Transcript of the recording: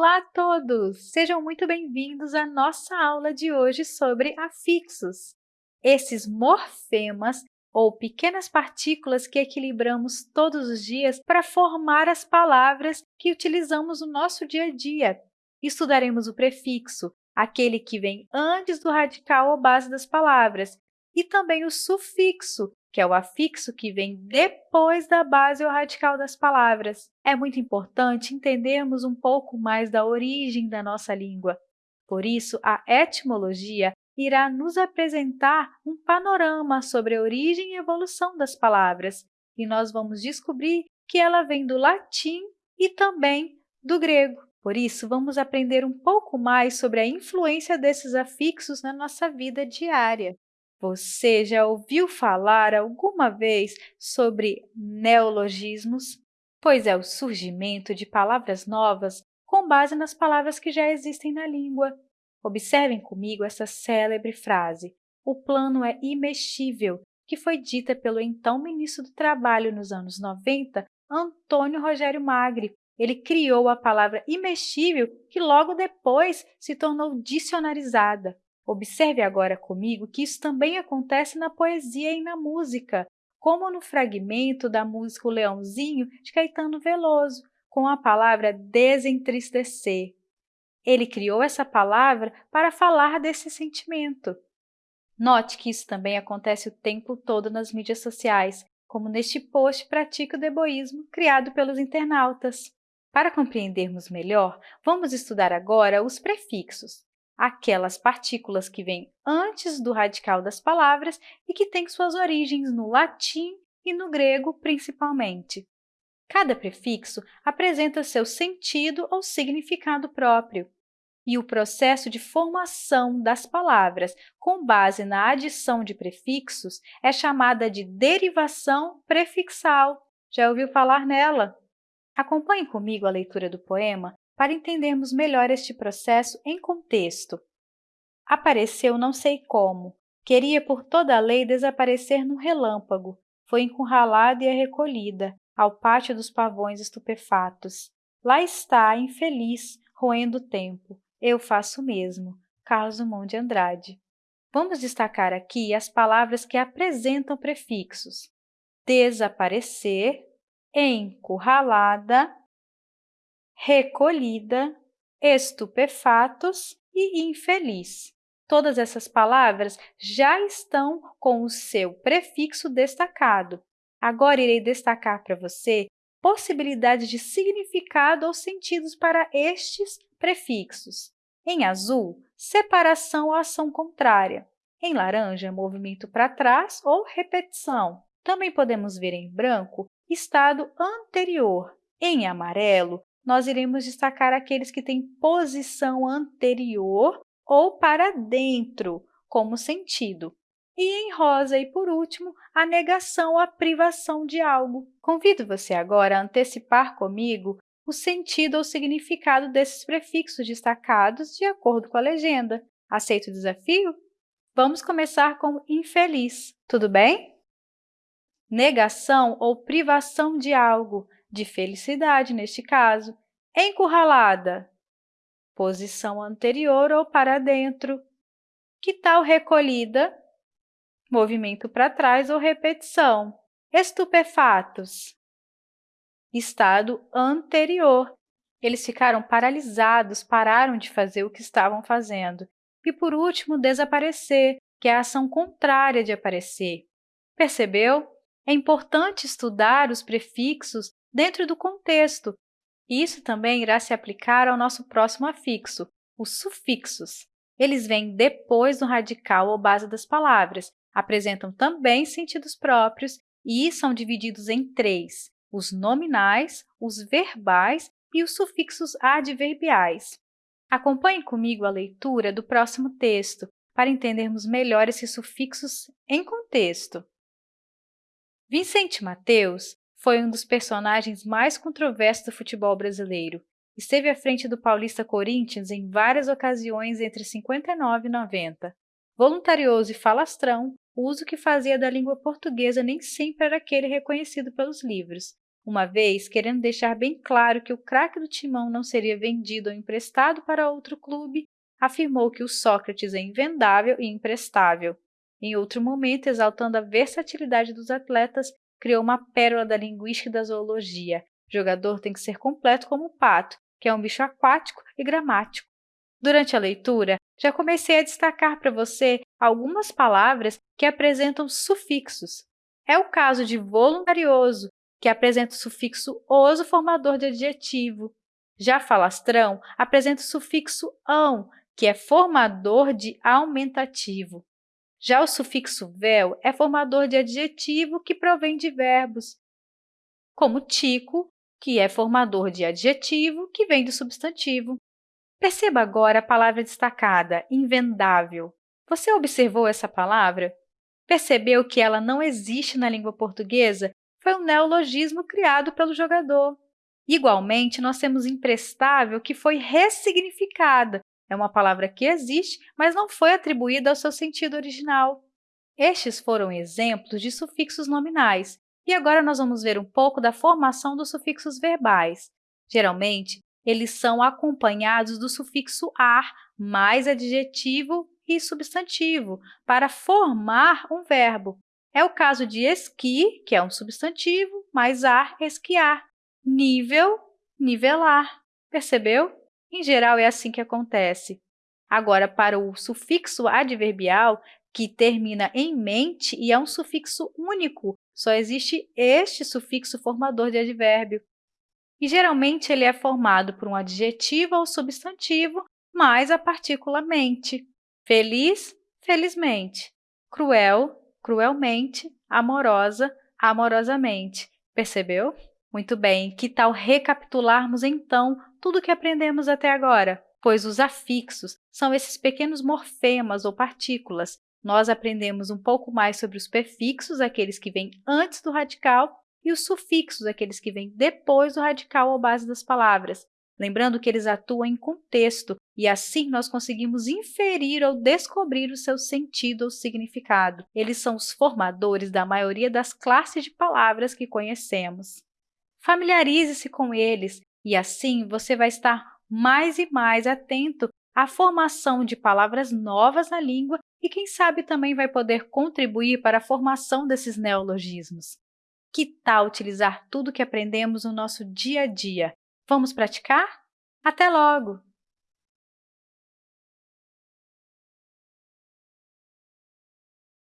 Olá a todos! Sejam muito bem-vindos à nossa aula de hoje sobre afixos. Esses morfemas, ou pequenas partículas que equilibramos todos os dias para formar as palavras que utilizamos no nosso dia a dia. Estudaremos o prefixo, aquele que vem antes do radical ou base das palavras, e também o sufixo, que é o afixo que vem depois da base ou radical das palavras. É muito importante entendermos um pouco mais da origem da nossa língua. Por isso, a etimologia irá nos apresentar um panorama sobre a origem e evolução das palavras, e nós vamos descobrir que ela vem do latim e também do grego. Por isso, vamos aprender um pouco mais sobre a influência desses afixos na nossa vida diária. Você já ouviu falar alguma vez sobre neologismos? Pois é o surgimento de palavras novas com base nas palavras que já existem na língua. Observem comigo essa célebre frase, o plano é imexível, que foi dita pelo então ministro do Trabalho nos anos 90, Antônio Rogério Magri. Ele criou a palavra imexível, que logo depois se tornou dicionarizada. Observe agora comigo que isso também acontece na poesia e na música, como no fragmento da música O Leãozinho, de Caetano Veloso, com a palavra desentristecer. Ele criou essa palavra para falar desse sentimento. Note que isso também acontece o tempo todo nas mídias sociais, como neste post Pratique o Deboísmo, criado pelos internautas. Para compreendermos melhor, vamos estudar agora os prefixos aquelas partículas que vêm antes do radical das palavras e que têm suas origens no latim e no grego, principalmente. Cada prefixo apresenta seu sentido ou significado próprio, e o processo de formação das palavras com base na adição de prefixos é chamada de derivação prefixal. Já ouviu falar nela? Acompanhe comigo a leitura do poema para entendermos melhor este processo em contexto. Apareceu não sei como, queria por toda a lei desaparecer num relâmpago, foi encurralada e é recolhida ao pátio dos pavões estupefatos. Lá está, infeliz, roendo o tempo. Eu faço o mesmo. Carlos Drummond de Andrade. Vamos destacar aqui as palavras que apresentam prefixos. Desaparecer, encurralada, recolhida, estupefatos e infeliz. Todas essas palavras já estão com o seu prefixo destacado. Agora, irei destacar para você possibilidades de significado ou sentidos para estes prefixos. Em azul, separação ou ação contrária. Em laranja, movimento para trás ou repetição. Também podemos ver em branco, estado anterior. Em amarelo, nós iremos destacar aqueles que têm posição anterior ou para dentro, como sentido. E em rosa, e por último, a negação, a privação de algo. Convido você agora a antecipar comigo o sentido ou significado desses prefixos destacados de acordo com a legenda. Aceita o desafio? Vamos começar com infeliz, tudo bem? Negação ou privação de algo, de felicidade neste caso. Encurralada, posição anterior ou para dentro. Que tal recolhida? Movimento para trás ou repetição. Estupefatos, estado anterior. Eles ficaram paralisados, pararam de fazer o que estavam fazendo. E, por último, desaparecer, que é a ação contrária de aparecer. Percebeu? É importante estudar os prefixos dentro do contexto. Isso também irá se aplicar ao nosso próximo afixo, os sufixos. Eles vêm depois do radical ou base das palavras, apresentam também sentidos próprios e são divididos em três, os nominais, os verbais e os sufixos adverbiais. Acompanhe comigo a leitura do próximo texto para entendermos melhor esses sufixos em contexto. Vicente Mateus foi um dos personagens mais controversos do futebol brasileiro. Esteve à frente do Paulista Corinthians em várias ocasiões entre 59 e 90. Voluntarioso e falastrão, o uso que fazia da língua portuguesa nem sempre era aquele reconhecido pelos livros. uma vez querendo deixar bem claro que o craque do timão não seria vendido ou emprestado para outro clube, afirmou que o Sócrates é invendável e emprestável. Em outro momento, exaltando a versatilidade dos atletas, criou uma pérola da linguística e da zoologia. O jogador tem que ser completo como o pato, que é um bicho aquático e gramático. Durante a leitura, já comecei a destacar para você algumas palavras que apresentam sufixos. É o caso de voluntarioso, que apresenta o sufixo oso formador de adjetivo. Já falastrão apresenta o sufixo ão, que é formador de aumentativo. Já o sufixo vel é formador de adjetivo que provém de verbos, como tico, que é formador de adjetivo que vem do substantivo. Perceba agora a palavra destacada, invendável. Você observou essa palavra? Percebeu que ela não existe na língua portuguesa? Foi um neologismo criado pelo jogador. Igualmente, nós temos imprestável, que foi ressignificada. É uma palavra que existe, mas não foi atribuída ao seu sentido original. Estes foram exemplos de sufixos nominais. E agora nós vamos ver um pouco da formação dos sufixos verbais. Geralmente, eles são acompanhados do sufixo ar mais adjetivo e substantivo para formar um verbo. É o caso de esqui, que é um substantivo, mais ar, esquiar. Nível, nivelar. Percebeu? Em geral, é assim que acontece. Agora, para o sufixo adverbial, que termina em mente e é um sufixo único, só existe este sufixo formador de advérbio e geralmente ele é formado por um adjetivo ou substantivo mais a partícula mente. Feliz, felizmente. Cruel, cruelmente. Amorosa, amorosamente. Percebeu? Muito bem, que tal recapitularmos então tudo o que aprendemos até agora? Pois os afixos são esses pequenos morfemas ou partículas. Nós aprendemos um pouco mais sobre os prefixos, aqueles que vêm antes do radical, e os sufixos, aqueles que vêm depois do radical ou base das palavras, lembrando que eles atuam em contexto e assim nós conseguimos inferir ou descobrir o seu sentido ou significado. Eles são os formadores da maioria das classes de palavras que conhecemos. Familiarize-se com eles e assim você vai estar mais e mais atento à formação de palavras novas na língua e, quem sabe, também vai poder contribuir para a formação desses neologismos. Que tal utilizar tudo que aprendemos no nosso dia a dia? Vamos praticar? Até logo!